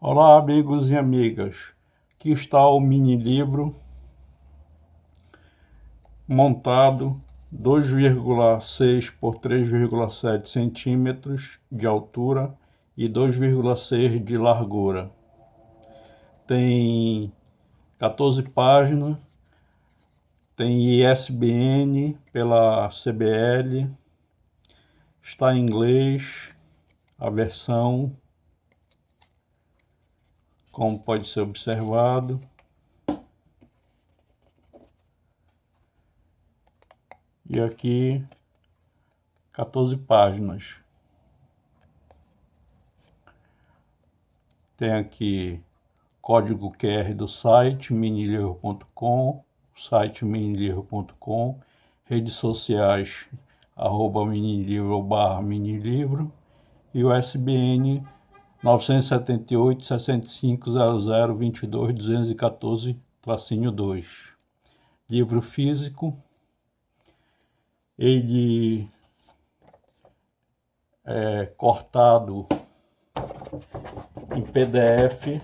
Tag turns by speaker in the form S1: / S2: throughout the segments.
S1: Olá amigos e amigas, aqui está o mini livro montado 2,6 por 3,7 centímetros de altura e 2,6 de largura. Tem 14 páginas, tem ISBN pela CBL, está em inglês a versão como pode ser observado. E aqui 14 páginas. Tem aqui código QR do site minilivro.com, site minilivro.com, redes sociais arroba minilivro barra minilivro e o SBN 978 65 00 22 214 tracinho 2. Livro físico. Ele é cortado em PDF.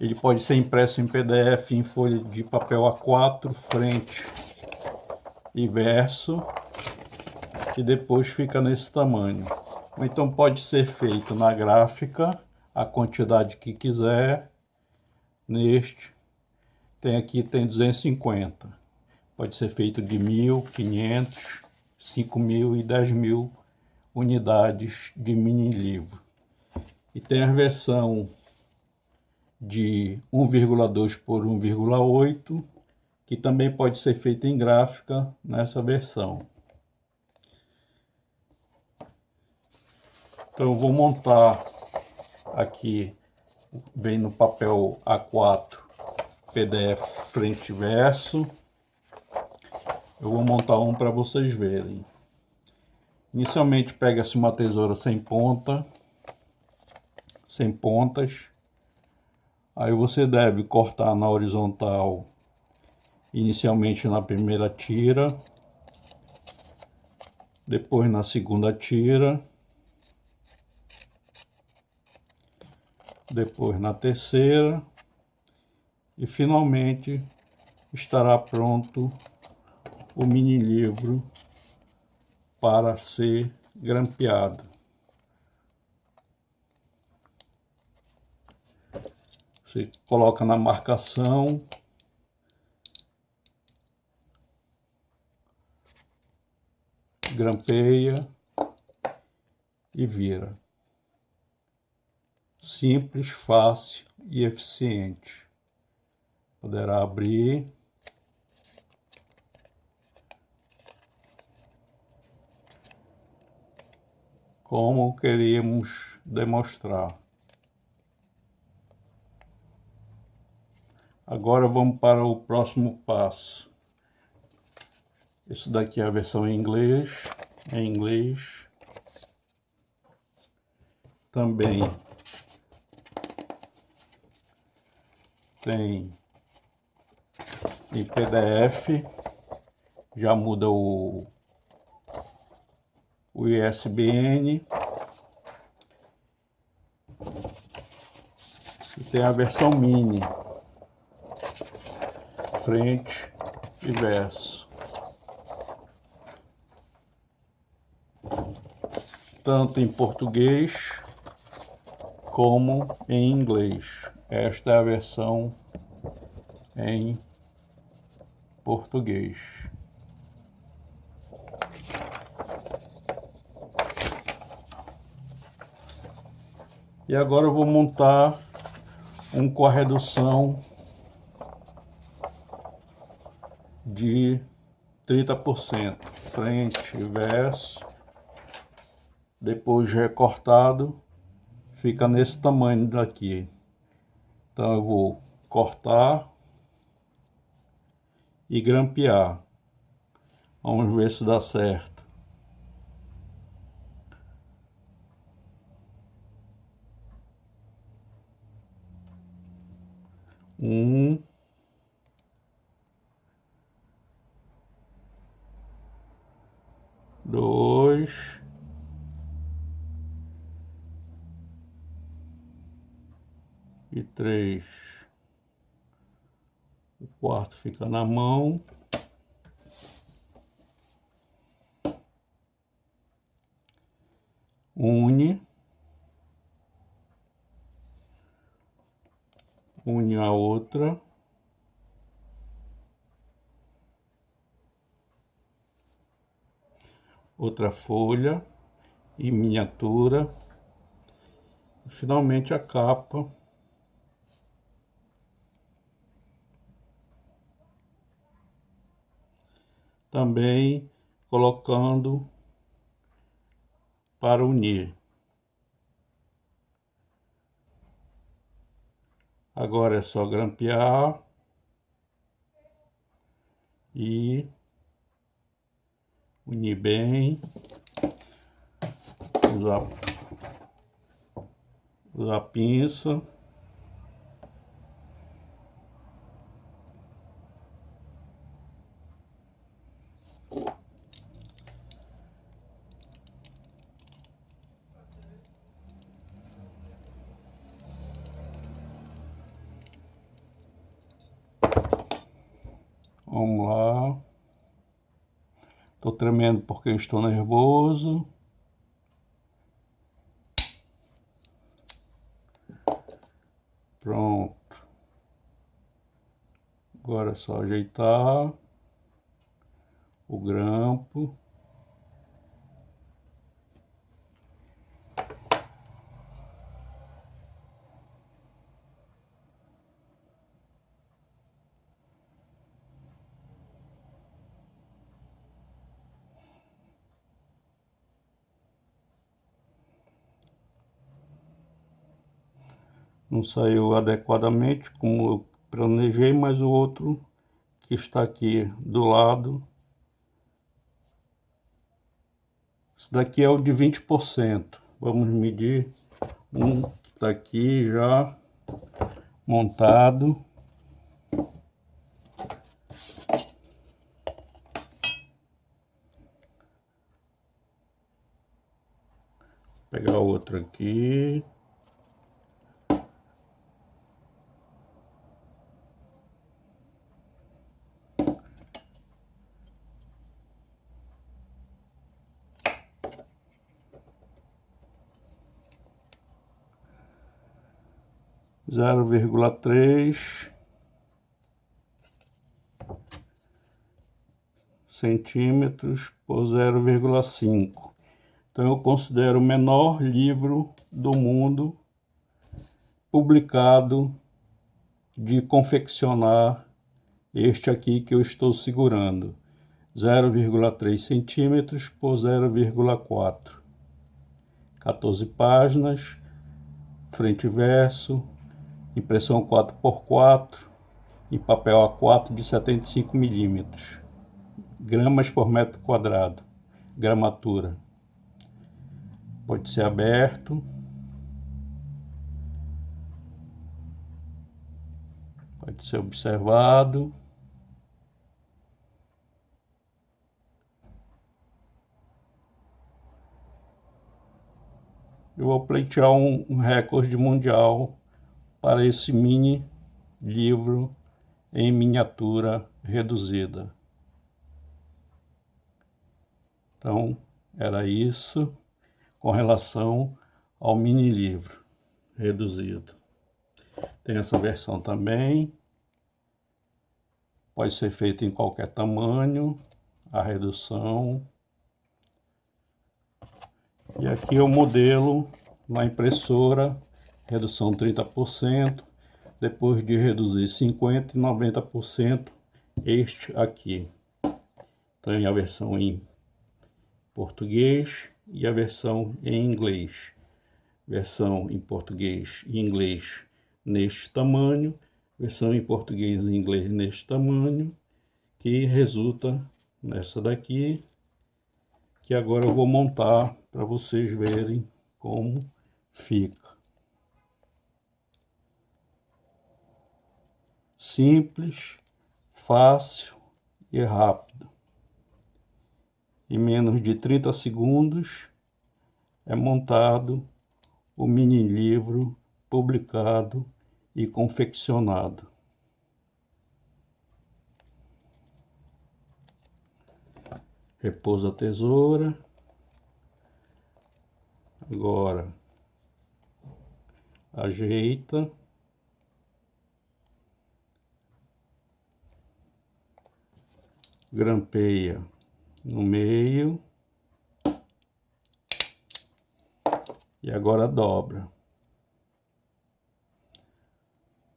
S1: Ele pode ser impresso em PDF em folha de papel A4, frente e verso, e depois fica nesse tamanho. Então pode ser feito na gráfica, a quantidade que quiser, neste. Tem aqui, tem 250. Pode ser feito de 1.500, 5.000 e 10.000 unidades de mini livro. E tem a versão de 1,2 por 1,8, que também pode ser feita em gráfica nessa versão. Então eu vou montar aqui, bem no papel A4, PDF frente e verso. Eu vou montar um para vocês verem. Inicialmente pega-se uma tesoura sem ponta, sem pontas. Aí você deve cortar na horizontal, inicialmente na primeira tira, depois na segunda tira, depois na terceira e finalmente estará pronto o mini livro para ser grampeado. Você coloca na marcação grampeia e vira simples, fácil e eficiente. Poderá abrir. Como queríamos demonstrar. Agora vamos para o próximo passo. Isso daqui é a versão em inglês, em inglês. Também tem em PDF, já muda o, o ISBN. E tem a versão mini, frente e verso. Tanto em português como em inglês. Esta é a versão em português. E agora eu vou montar um com a redução de 30%, frente e verso, depois recortado, fica nesse tamanho daqui. Então eu vou cortar e grampear. Vamos ver se dá certo. Um. Três. O quarto fica na mão. Une. Une a outra. Outra folha em miniatura. E finalmente a capa. Também colocando para unir. Agora é só grampear e unir bem usar, usar pinça. Vamos lá. Estou tremendo porque estou nervoso. Pronto. Agora é só ajeitar o grampo. Não saiu adequadamente como eu planejei, mas o outro que está aqui do lado, esse daqui é o de 20%. Vamos medir um que está aqui já montado. Vou pegar outro aqui. Zero vírgula três centímetros por zero vírgula cinco Então eu considero o menor livro do mundo publicado de confeccionar este aqui que eu estou segurando. 0,3 centímetros por 0,4. 14 páginas, frente e verso, impressão 4x4 e papel A4 de 75 milímetros, gramas por metro quadrado, gramatura. Pode ser aberto. Pode ser observado. Eu vou pleitear um, um recorde mundial para esse mini livro em miniatura reduzida. Então, era isso com relação ao mini livro reduzido. Tem essa versão também. Pode ser feita em qualquer tamanho, a redução. E aqui é o modelo na impressora redução 30%, depois de reduzir 50% e 90% este aqui. Tem a versão em português e a versão em inglês. Versão em português e inglês neste tamanho, versão em português e inglês neste tamanho, que resulta nessa daqui, que agora eu vou montar para vocês verem como fica. Simples, fácil e rápido. Em menos de 30 segundos é montado o mini livro publicado e confeccionado. Repousa a tesoura. Agora ajeita. Grampeia no meio. E agora dobra.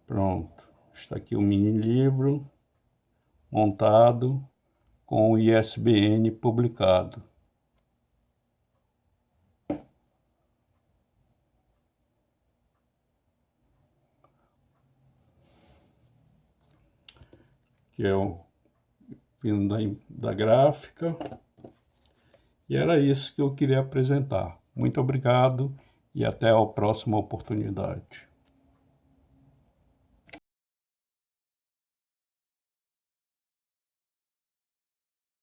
S1: Pronto. Está aqui o mini livro montado com o ISBN publicado. Que é o da, da gráfica. E era isso que eu queria apresentar. Muito obrigado e até a próxima oportunidade.